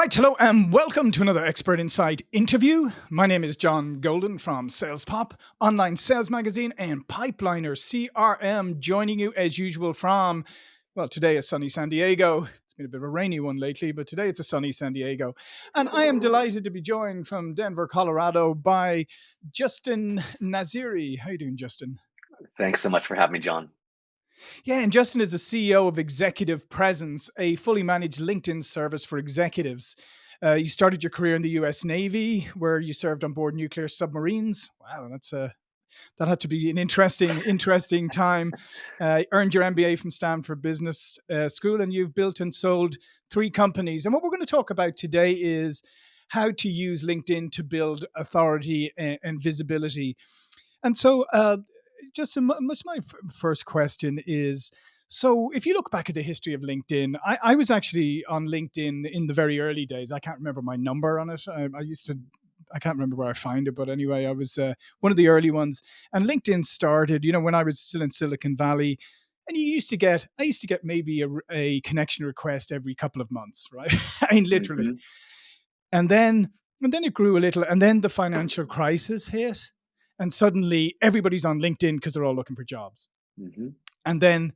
right, hello and welcome to another Expert Insight interview. My name is John Golden from Sales Pop, online sales magazine, and Pipeliner CRM, joining you as usual from, well, today is sunny San Diego. It's been a bit of a rainy one lately, but today it's a sunny San Diego. And I am delighted to be joined from Denver, Colorado by Justin Nassiri. How are you doing, Justin? Thanks so much for having me, John. Yeah, and Justin is the CEO of Executive Presence, a fully managed LinkedIn service for executives. Uh, you started your career in the U.S. Navy, where you served on board nuclear submarines. Wow, that's a that had to be an interesting, interesting time. Uh, earned your MBA from Stanford Business uh, School, and you've built and sold three companies. And what we're going to talk about today is how to use LinkedIn to build authority and, and visibility. And so, uh, just much my first question is so if you look back at the history of linkedin I, I, was actually on linkedin in the very early days. I can't remember my number on it. I, I used to i can't remember where i find it but anyway i was uh, one of the early ones. And linkedin started you know when i was still in silicon valley and you used to get i used to get maybe a, a connection request every couple of months right? I mean literally. Mm-hmm. and then and then it grew a little and then the financial crisis hit and suddenly everybody's on LinkedIn because they're all looking for jobs. Mm-hmm. And then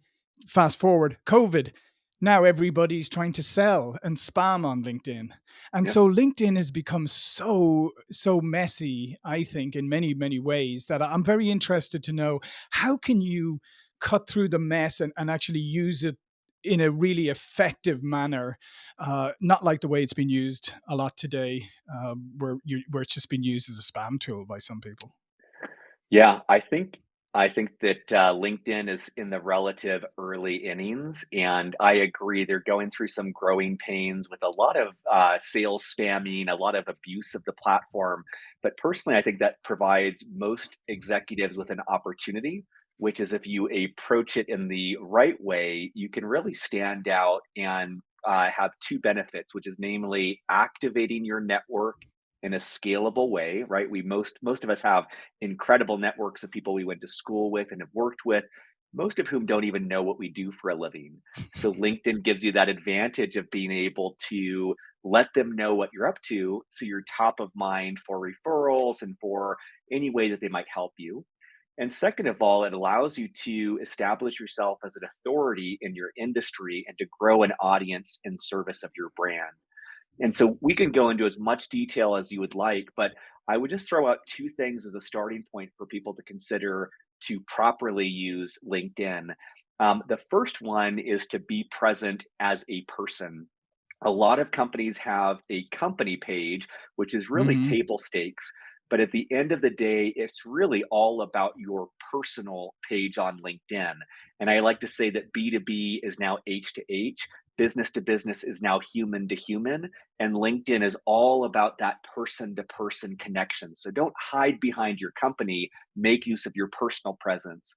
fast forward, COVID. Now everybody's trying to sell and spam on LinkedIn. And so LinkedIn has become so, so messy, I think, in many, many ways that I'm very interested to know how can you cut through the mess and, and actually use it in a really effective manner, uh, not like the way it's been used a lot today, uh, where you, where it's just been used as a spam tool by some people. Yeah, I think I think that uh, LinkedIn is in the relative early innings, and I agree. They're going through some growing pains with a lot of uh, sales spamming, a lot of abuse of the platform. But personally, I think that provides most executives with an opportunity, which is if you approach it in the right way, you can really stand out and uh, have two benefits, which is namely activating your network in a scalable way, right? We most most of us have incredible networks of people we went to school with and have worked with, most of whom don't even know what we do for a living. So LinkedIn gives you that advantage of being able to let them know what you're up to so you're top of mind for referrals and for any way that they might help you. And second of all, it allows you to establish yourself as an authority in your industry and to grow an audience in service of your brand. And so we can go into as much detail as you would like, but I would just throw out two things as a starting point for people to consider to properly use LinkedIn. Um, the first one is to be present as a person. A lot of companies have a company page, which is really mm-hmm. table stakes. But at the end of the day, it's really all about your personal page on LinkedIn. And I like to say that B2B is now H to H business to business is now human to human and linkedin is all about that person to person connection. So don't hide behind your company make use of your personal presence.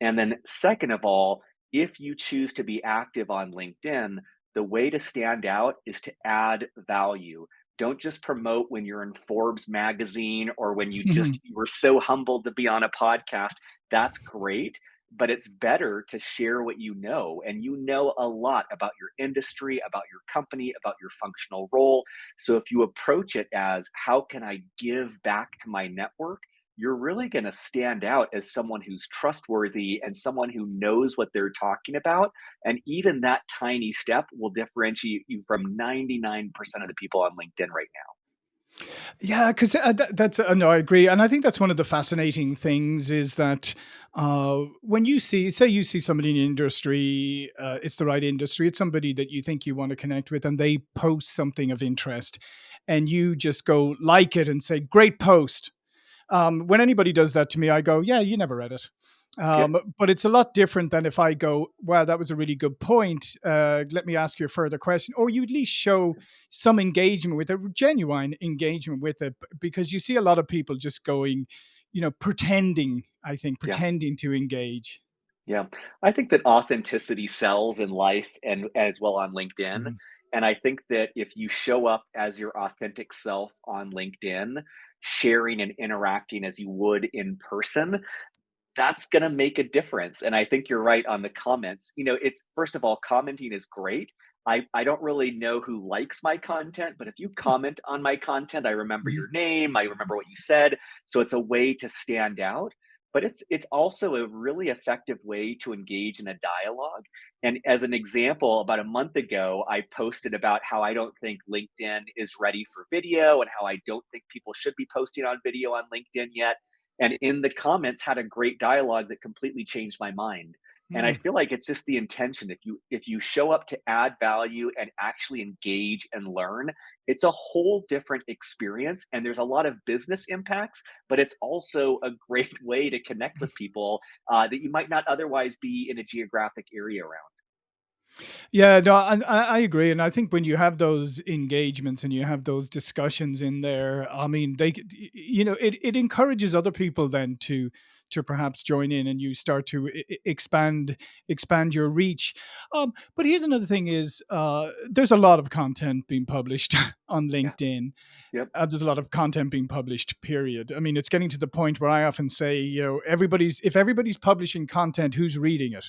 And then second of all if you choose to be active on linkedin the way to stand out is to add value. Don't just promote when you're in forbes magazine or when you just you were so humbled to be on a podcast. That's great but it's better to share what you know and you know a lot about your industry about your company about your functional role. So if you approach it as how can i give back to my network? you're really going to stand out as someone who's trustworthy and someone who knows what they're talking about and even that tiny step will differentiate you from 99% of the people on linkedin right now. Yeah, because uh, that, that's uh, no, I agree, and I think that's one of the fascinating things is that uh, when you see, say, you see somebody in the industry, uh, it's the right industry, it's somebody that you think you want to connect with, and they post something of interest, and you just go like it and say, "Great post." Um, when anybody does that to me, I go, "Yeah, you never read it." Um, yeah. But it's a lot different than if I go, "Wow, that was a really good point. Uh, let me ask you a further question," or you at least show some engagement with it, genuine engagement with it, because you see a lot of people just going, you know, pretending. I think pretending yeah. to engage. Yeah, I think that authenticity sells in life and as well on LinkedIn. Mm-hmm. And I think that if you show up as your authentic self on LinkedIn, sharing and interacting as you would in person, that's going to make a difference. And I think you're right on the comments. You know, it's first of all, commenting is great. I I don't really know who likes my content, but if you comment on my content, I remember Mhm. your name, I remember what you said, so it's a way to stand out, but it's it's also a really effective way to engage in a dialogue, and as an example, about a month ago, I posted about how I don't think LinkedIn is ready for video and how I don't think people should be posting on video on LinkedIn yet, and in the comments had a great dialogue that completely changed my mind. And I Mm. feel like it's just the intention. If you if you show up to add value and actually engage and learn, it's a whole different experience. And there's a lot of business impacts, but it's also a great way to connect with people uh, that you might not otherwise be in a geographic area around. Yeah, no, I I agree, and I think when you have those engagements and you have those discussions in there, I mean, they could y y you know, it it encourages other people then to to perhaps join in and you start to expand expand your reach. Um, but here's another thing is, uh, there's a lot of content being published on Yeah. LinkedIn. Yep. Uh, there's a lot of content being published, period. I mean, it's getting to the point where I often say, you know, everybody's if everybody's publishing content, who's reading it?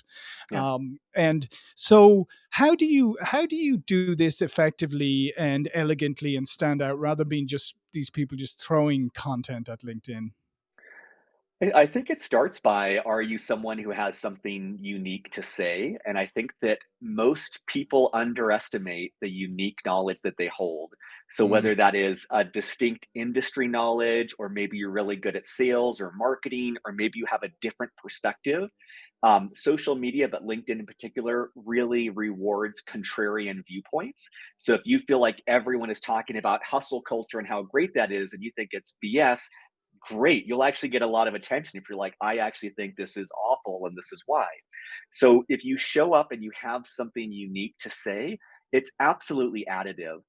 Yeah. Um, and so how do you how do you do this effectively and elegantly and stand out rather than being just these people just throwing content at LinkedIn? I I think it starts by, are you someone who has something unique to say? And I think that most people underestimate the unique knowledge that they hold. So Mm, whether that is a distinct industry knowledge, or maybe you're really good at sales or marketing, or maybe you have a different perspective, um, social media, but LinkedIn in particular, really rewards contrarian viewpoints. So if you feel like everyone is talking about hustle culture and how great that is, and you think it's BS, great. You'll actually get a lot of attention if you're like, I actually think this is awful and this is why. So if you show up and you have something unique to say, it's absolutely additive.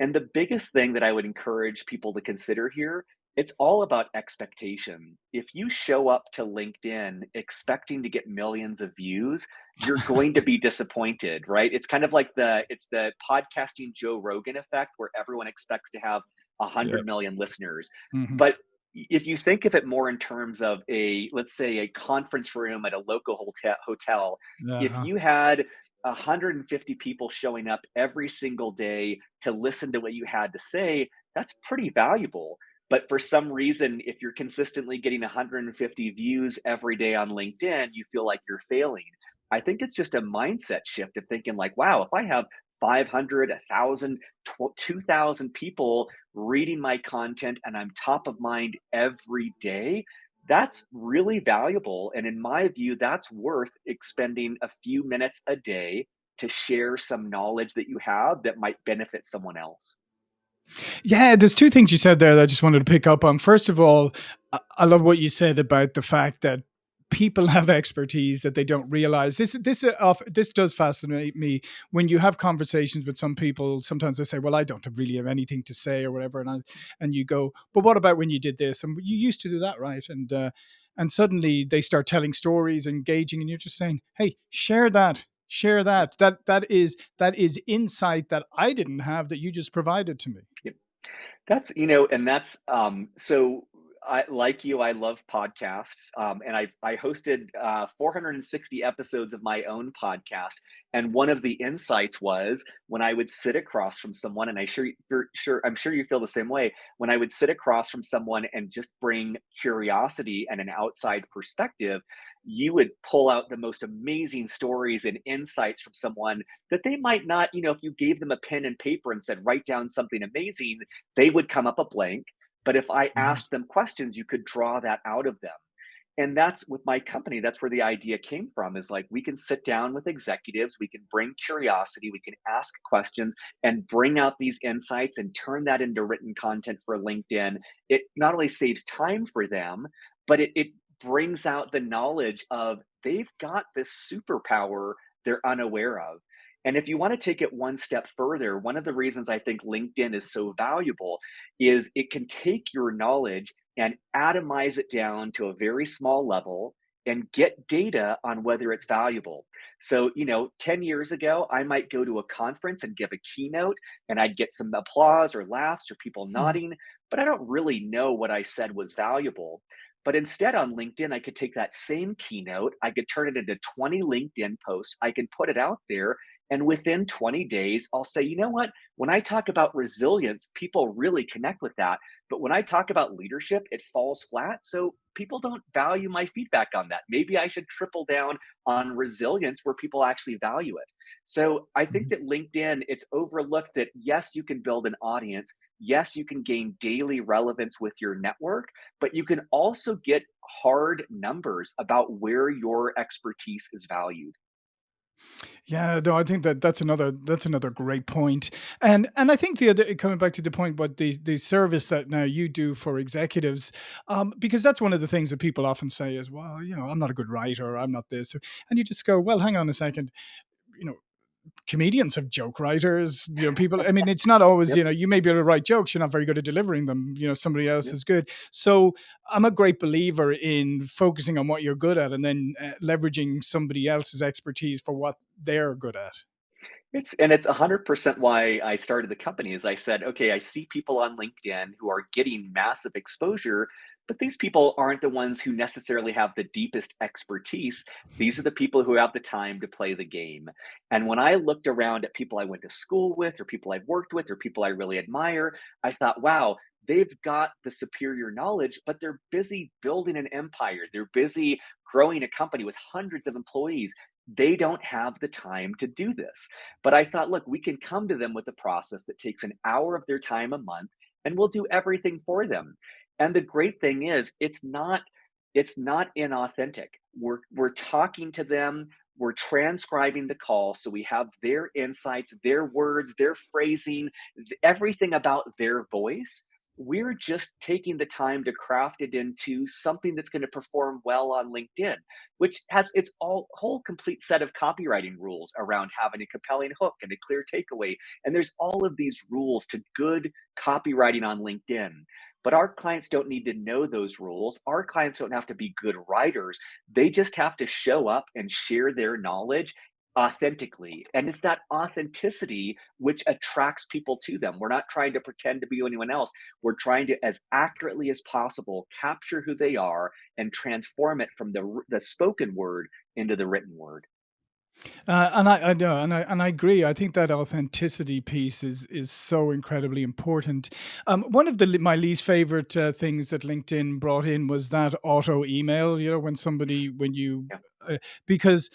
And the biggest thing that I would encourage people to consider here, it's all about expectation. If you show up to LinkedIn expecting to get millions of views, you're going to be disappointed, right? It's kind of like the it's the podcasting Joe Rogan effect where everyone expects to have yeah. 100 million listeners. Mhm. But if you think of it more in terms of a let's say a conference room at a local hotel hotel if Uh-huh. you had 150 people showing up every single day to listen to what you had to say that's pretty valuable but for some reason if you're consistently getting 150 views every day on linkedin you feel like you're failing i think it's just a mindset shift of thinking like wow if i have 500 1000 2000 people reading my content and I'm top of mind every day, that's really valuable. And in my view, that's worth expending a few minutes a day to share some knowledge that you have that might benefit someone else. Yeah, there's 2 things you said there that I just wanted to pick up on. First of all, I love what you said about the fact that people have expertise that they don't realize. This this uh, this does fascinate me when you have conversations with some people. Sometimes they say, "Well, I don't really have anything to say," or whatever, and I, and you go, "But what about when you did this? And you used to do that, right?" And uh, and suddenly they start telling stories, engaging, and you're just saying, "Hey, share that." Share that. That that is that is insight that I didn't have that you just provided to me. Yep. That's you know, and that's um so I like you, I love podcasts. Um and I I hosted uh 460 episodes of my own podcast. And one of the insights was when I would sit across from someone, and I sure sure I'm sure you feel the same way, when I would sit across from someone and just bring curiosity and an outside perspective, you would pull out the most amazing stories and insights from someone that they might not, you know, if you gave them a pen and paper and said, write down something amazing, they would come up a blank. But if I Mhm. asked them questions, you could draw that out of them. And that's with my company, that's where the idea came from is like we can sit down with executives, we can bring curiosity, we can ask questions and bring out these insights and turn that into written content for LinkedIn. It not only saves time for them, but it, it brings out the knowledge of they've got this superpower they're unaware of. And if you want to take it one step further, one of the reasons I think LinkedIn is so valuable is it can take your knowledge and atomize it down to a very small level and get data on whether it's valuable. So, you know, 10 years ago, I might go to a conference and give a keynote and I'd get some applause or laughs or people Mhm. nodding, but I don't really know what I said was valuable. But instead on LinkedIn, I could take that same keynote, I could turn it into 20 LinkedIn posts, I can put it out there And within 20 days, I'll say, you know what? When I talk about resilience, people really connect with that. But when I talk about leadership, it falls flat. So people don't value my feedback on that. Maybe I should triple down on resilience where people actually value it. So I think Mhm. that LinkedIn, it's overlooked that yes, you can build an audience. Yes, you can gain daily relevance with your network, but you can also get hard numbers about where your expertise is valued. Yeah, no, I think that that's another that's another great point. And and I think the other coming back to the point what the the service that now you do for executives, um, because that's one of the things that people often say is, well, you know, I'm not a good writer, I'm not this. And you just go, well, hang on a second, you know, comedians have joke writers, you know, people. I mean, it's not always, Yep. you know, you may be able to write jokes, you're not very good at delivering them. You know, somebody else Yep. is good. So I'm a great believer in focusing on what you're good at and then uh, leveraging somebody else's expertise for what they're good at. It's and it's 100% why I started the company is I said, "Okay, I see people on LinkedIn who are getting massive exposure, but these people aren't the ones who necessarily have the deepest expertise. These are mm-hmm. the people who have the time to play the game." And when I looked around at people I went to school with or people I've worked with or people I really admire, I thought, "Wow, they've got the superior knowledge, but they're busy building an empire. They're busy growing a company with hundreds of employees. They don't have the time to do this." But I thought, look, we can come to them with a process that takes an hour of their time a month and we'll do everything for them. And the great thing is it's not it's not inauthentic. We're we're talking to them, we're transcribing the call so we have their insights, their words, their phrasing, everything about their voice. We're just taking the time to craft it into something that's going to perform well on LinkedIn which has its all whole complete set of copywriting rules around having a compelling hook and a clear takeaway. And there's all of these rules to good copywriting on LinkedIn. But our clients don't need to know those rules. Our clients don't have to be good writers. They just have to show up and share their knowledge authentically. And it's that authenticity which attracts people to them. We're not trying to pretend to be anyone else. We're trying to, as accurately as possible, capture who they are and transform it from the the spoken word into the written word. Uh, and I, I know, and I and I agree. I think that authenticity piece is is so incredibly important. Um, one of the my least favorite uh, things that LinkedIn brought in was that auto email. You know, when somebody when you Yeah. uh, because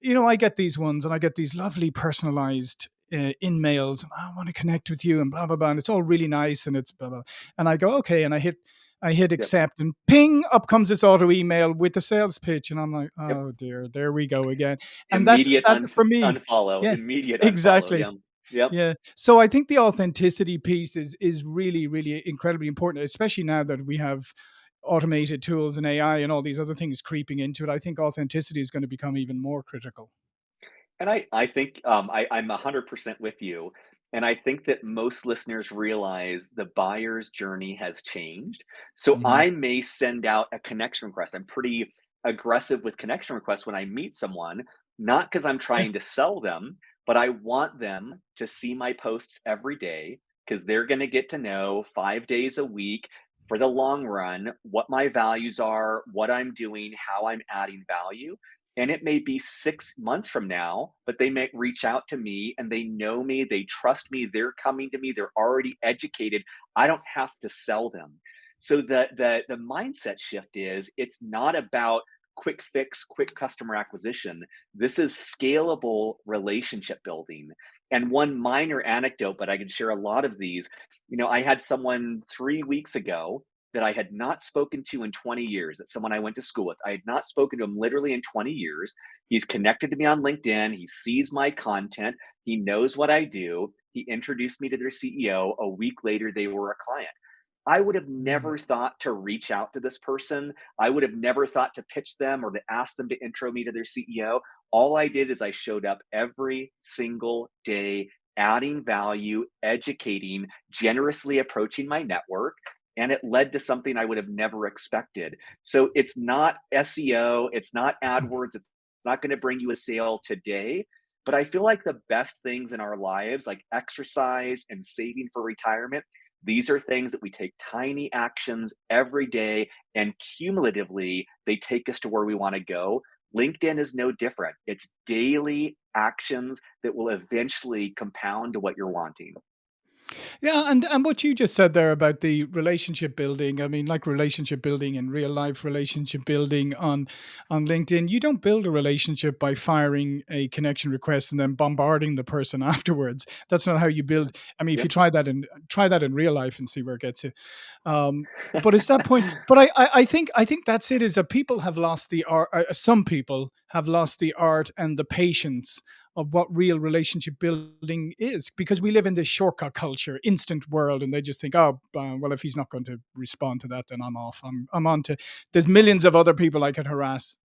you know I get these ones and I get these lovely personalized. Uh, in mails, I want to connect with you, and blah blah blah, and it's all really nice, and it's blah blah. And I go okay, and I hit, I hit Yep. accept, and ping, up comes this auto email with the sales pitch, and I'm like, Yep. oh dear, there we go again and that's that for me unfollow. yeah, Immediate unfollow. exactly. Yeah. Yep. Yeah. So I think the authenticity piece is is really, really incredibly important, especially now that we have automated tools and AI and all these other things creeping into it. I think authenticity is going to become even more critical. And I I think, um, I I'm 100% with you, and I think that most listeners realize the buyer's journey has changed. So Mhm. I may send out a connection request. I'm pretty aggressive with connection requests when I meet someone, not because I'm trying to sell them, but I want them to see my posts every day because they're gonna get to know 5 days a week for the long run what my values are, what I'm doing, how I'm adding value. And it may be 6 months from now, but they may reach out to me and they know me, they trust me, they're coming to me, they're already educated. I don't have to sell them. So the the the mindset shift is it's not about quick fix, quick customer acquisition. This is scalable relationship building. And one minor anecdote, but I can share a lot of these. You know, I had someone 3 weeks ago that I had not spoken to in 20 years. that someone I went to school with. I had not spoken to him literally in 20 years. He's connected to me on LinkedIn. He sees my content. He knows what I do. He introduced me to their CEO. A week later, they were a client. I would have never mm-hmm. thought to reach out to this person. I would have never thought to pitch them or to ask them to intro me to their CEO. All I did is I showed up every single day, adding value, educating, generously approaching my network and it led to something I would have never expected. So it's not SEO, it's not hmm. AdWords, it's not going to bring you a sale today. But I feel like the best things in our lives, like exercise and saving for retirement, these are things that we take tiny actions every day, and cumulatively, they take us to where we want to go. LinkedIn is no different. It's daily actions that will eventually compound to what you're wanting. Yeah, and and what you just said there about the relationship building, I mean, like relationship building in real life, relationship building on on LinkedIn, you don't build a relationship by firing a connection request and then bombarding the person afterwards. That's not how you build. I mean, if you try that in try that in real life and see where it gets you. Um, but it's that point. But I, I I think I think that's it. Is that people have lost the art. Uh, some people have lost the art and the patience of what real relationship building is because we live in this shortcut culture, instant world, and they just think, oh, uh, well, if he's not going to respond to that, then I'm off. I'm I'm on to. There's millions of other people I could harass.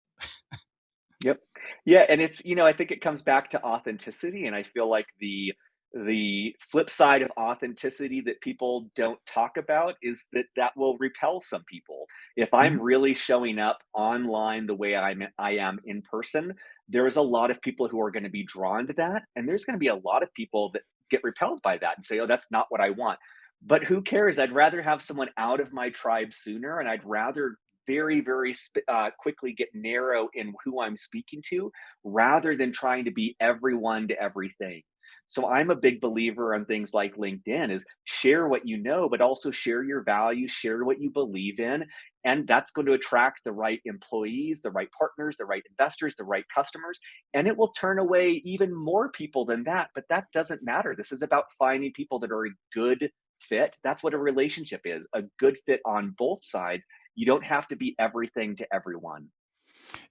Yep. Yeah, and it's you know, I think it comes back to authenticity, and I feel like the the flip side of authenticity that people don't talk about is that that will repel some people. If I'm Mhm. really showing up online the way I'm I am in person, there's a lot of people who are going to be drawn to that, and there's going to be a lot of people that get repelled by that and say, "Oh, that's not what I want." But who cares? I'd rather have someone out of my tribe sooner, and I'd rather very, very uh, quickly get narrow in who I'm speaking to rather than trying to be everyone to everything. So I'm a big believer on things like LinkedIn is share what you know, but also share your values, share what you believe in. And that's going to attract the right employees, the right partners, the right investors, the right customers. And it will turn away even more people than that. But that doesn't matter. This is about finding people that are a good fit. That's what a relationship is a good fit on both sides. You don't have to be everything to everyone.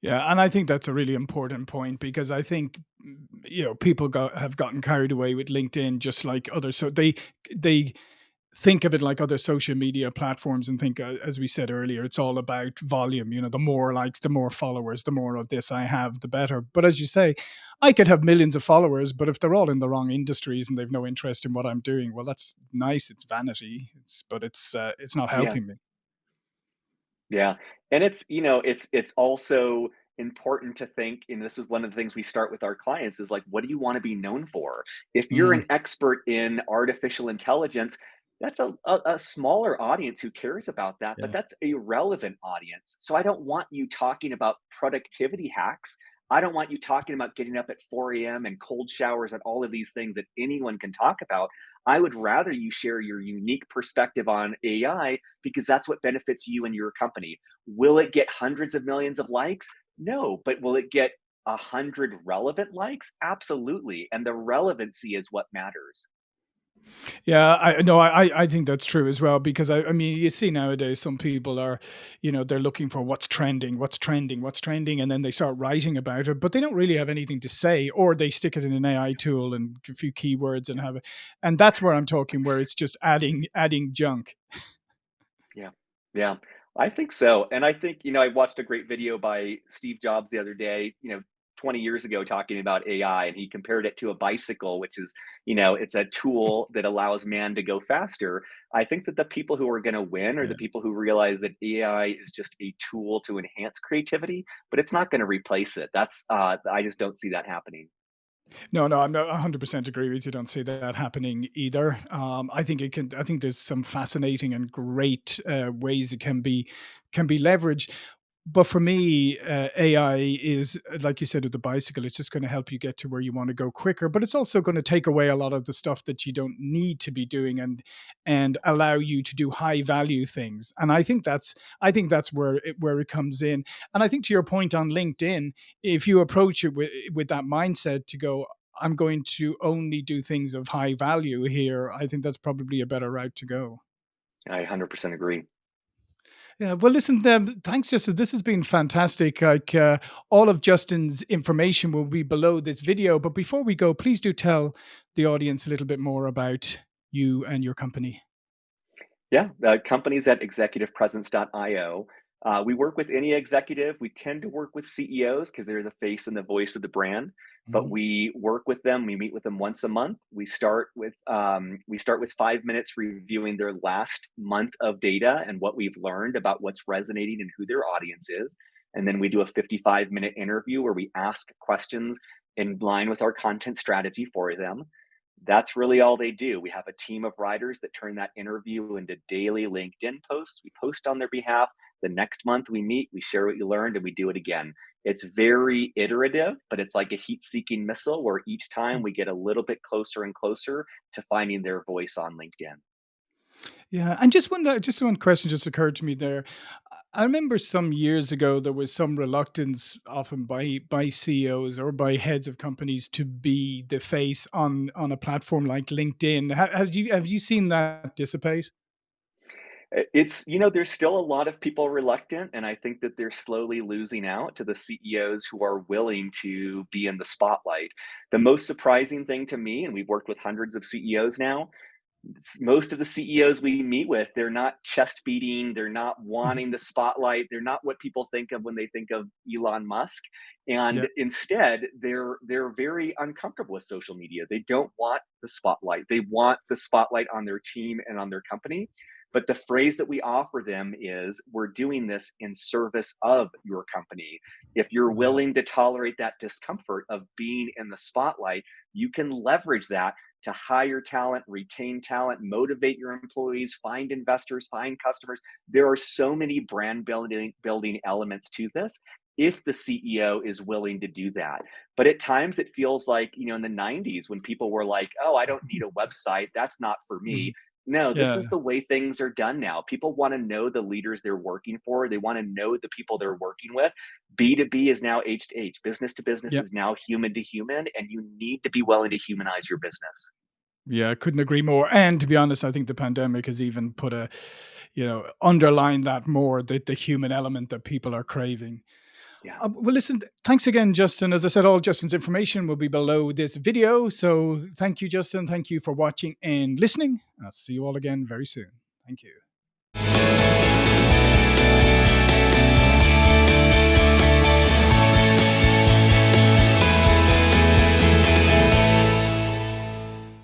Yeah, and I think that's a really important point because I think you know people got have gotten carried away with LinkedIn just like others. So they they think of it like other social media platforms and think, uh, as we said earlier, it's all about volume. You know, the more likes, the more followers, the more of this I have, the better. But as you say, I could have millions of followers, but if they're all in the wrong industries and they've no interest in what I'm doing, well, that's nice. It's vanity. It's but it's uh, it's not Yeah. helping me. Yeah, and it's you know, it's it's also important to think, and this is one of the things we start with our clients is like, what do you want to be known for? If you're Mm, an expert in artificial intelligence, that's a, a, a smaller audience who cares about that, but that's a relevant audience. So I don't want you talking about productivity hacks. I don't want you talking about getting up at 4 a.m. and cold showers and all of these things that anyone can talk about. I would rather you share your unique perspective on AI because that's what benefits you and your company. Will it get hundreds of millions of likes? No, but will it get a hundred relevant likes? Absolutely. And the relevancy is what matters. Yeah, I no, I I think that's true as well because I I mean you see nowadays some people are, you know, they're looking for what's trending, what's trending, what's trending, and then they start writing about it, but they don't really have anything to say, or they stick it in an AI tool and a few keywords and have it, and that's where I'm talking where it's just adding adding junk. Yeah. Yeah. I think so. And I think, you know, I watched a great video by Steve Jobs the other day, you know, 20 years ago talking about AI and he compared it to a bicycle, which is, you know, it's a tool that allows man to go faster. I think that the people who are going to win are the people who realize that AI is just a tool to enhance creativity, but it's not going to replace it. That's uh I just don't see that happening. No, no, I'm not 100% agree with you. Don't see that happening either. Um, I think it can. I think there's some fascinating and great uh, ways it can be can be leveraged. But for me, uh, AI is like you said with the bicycle. It's just going to help you get to where you want to go quicker. But it's also going to take away a lot of the stuff that you don't need to be doing and and allow you to do high value things. And I think that's I think that's where it, where it comes in. And I think to your point on LinkedIn, if you approach it with with that mindset to go, I'm going to only do things of high value here. I think that's probably a better route to go. I 100% agree. Yeah, well, listen, um, thanks, Justin. This has been fantastic. Like uh, all of Justin's information will be below this video. But before we go, please do tell the audience a little bit more about you and your company. Yeah, uh, companies at executivepresence.io. Uh, we work with any executive. We tend to work with CEOs because they're the face and the voice of the brand. But Mhm. we work with them. We meet with them once a month. We start with um, we start with five minutes reviewing their last month of data and what we've learned about what's resonating and who their audience is. And then we do a 55 minute interview where we ask questions in line with our content strategy for them that's really all they do. We have a team of writers that turn that interview into daily LinkedIn posts. We post on their behalf. The next month we meet, we share what you learned, and we do it again. It's very iterative, but it's like a heat-seeking missile where each time Mm. we get a little bit closer and closer to finding their voice on LinkedIn. Yeah, and just one uh, just one question just occurred to me there. I remember some years ago there was some reluctance often by by CEOs or by heads of companies to be the face on on a platform like LinkedIn. Ha- Have you have you seen that dissipate? It's you know, there's still a lot of people reluctant, and I think that they're slowly losing out to the CEOs who are willing to be in the spotlight. The most surprising thing to me, and we've worked with hundreds of CEOs now, most of the CEOs we meet with, they're not chest beating, they're not Mhm. wanting the spotlight, they're not what people think of when they think of Elon Musk. And instead, they're they're very uncomfortable with social media. They don't want the spotlight. They want the spotlight on their team and on their company. But the phrase that we offer them is we're doing this in service of your company. If you're mm-hmm. willing to tolerate that discomfort of being in the spotlight, you can leverage that to hire talent, retain talent, motivate your employees, find investors, find customers. There are so many brand building building elements to this if the CEO is willing to do that. But at times it feels like, you know, in the 90s when people were like, "Oh, I don't need a website. That's not for me." Mm-hmm. No, this is the way things are done now. People want to know the leaders they're working for. They want to know the people they're working with. B2B is now H to H. Business to business yeah. is now human to human, and you need to be willing to humanize your business. Yeah, I couldn't agree more. And to be honest, I think the pandemic has even put a, you know, underlined that more, the, the human element that people are craving. Yeah. Uh, well, listen, thanks again, Justin. As I said, all Justin's information will be below this video. So thank you, Justin. Thank you for watching and listening. I'll see you all again very soon. Thank you.